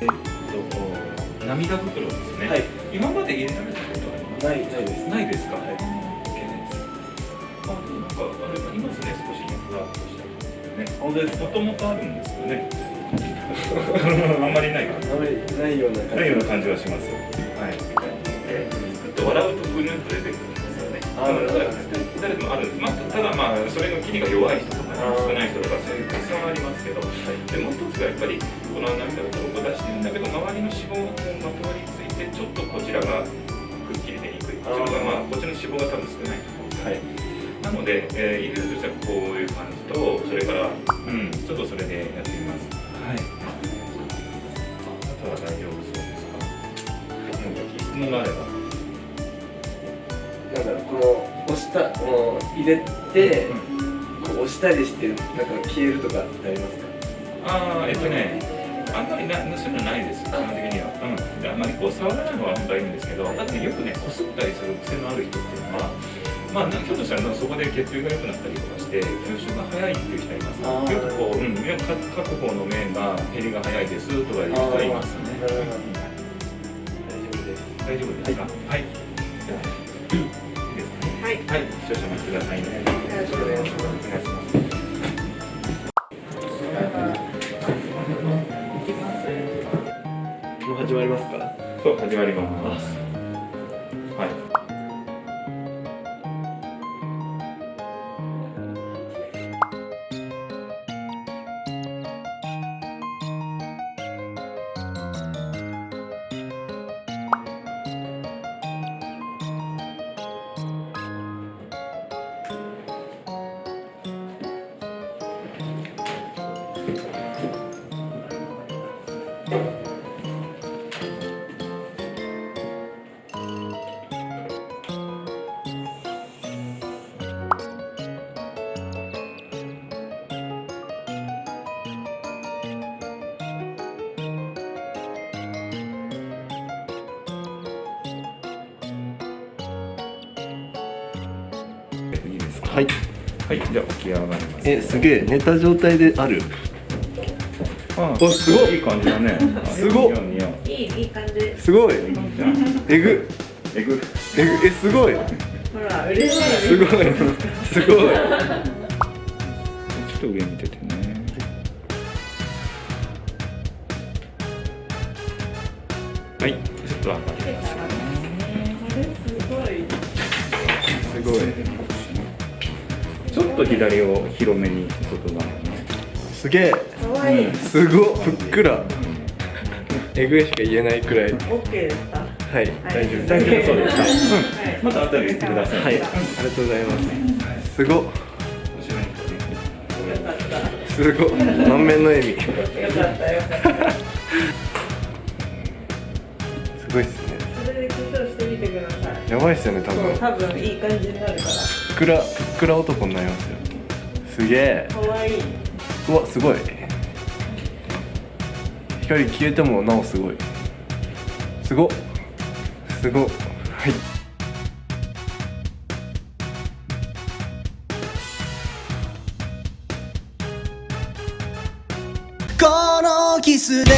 えっと涙袋ですね、はい。今まで入れられたことあります？ないないです。ないですか、はい。すあなんかあれありますね少しねふわっとしたね。本当ですか？もともとあるんですよね。あんまりないかな。あまりないような感じ。ないような感じはしますはい。で作って笑うとブルーンと出てくるんですよね。あ誰でもある。んです、まあ、ただまあそれの切りが弱い人とか、少ない人とかそういうたくさんありますけど、でもう一つがやっぱりこの涙がこう出してるんだけど周りの脂肪がこうまとわりついてちょっとこちらがくっきり出にくい。こっちの方がまあこっちの脂肪が多分少ないと思うんですよはい。なので、えー入れるとしたらこういう感じとそれからうん。ちょっとそれでやってみます。はい。あとは大丈夫そうですか？なんか質問があれば。なんだろうこの押したもう入れて、こう押したりしてなんか消えるとかってありますか？ああえっとねあんまりなそういうのないです基本的には。うん。であんまりこう触らないのは本当はいいんですけどだってよくねこすったりする癖のある人っていうのはまあ、ひょっとしたらそこで血流が良くなったりとかして吸収が早いっていう人います。よくこう、うん、各方の面が減りが早いですとかいう人はいま始まりますか？そう始まります。はい。はい。じゃあ起き上がりますえすげえ。寝た状態である？あおすごいいい感じだね。すごっ。似合う似合う。いい、いい感じ。すごい。えぐ。えぐ。えぐ。えすごい。ほら、嬉しい。すごい。すごい。ちょっと上見ててね。はい。ちょっと上がりますよこと左を広めに外側にすげえ。可愛いい。すごっ。ふっくら。えぐいしか言えないくらい。オッケーですか？はい。大丈夫。大丈夫そうです。か、はい。うん、また後で言ってください。はい。ありがとうございます。すご。すごっ満面の笑み。よかった、よ。かった。すごいっすね。それで緊張してみてください。やばいっすよね多分。多分いい感じになるから。ふっくらくら男になりますよ。すげえ。可愛いい。うわすごい。光消えてもなおすごい。すごっ。すごっ。はい。このキスで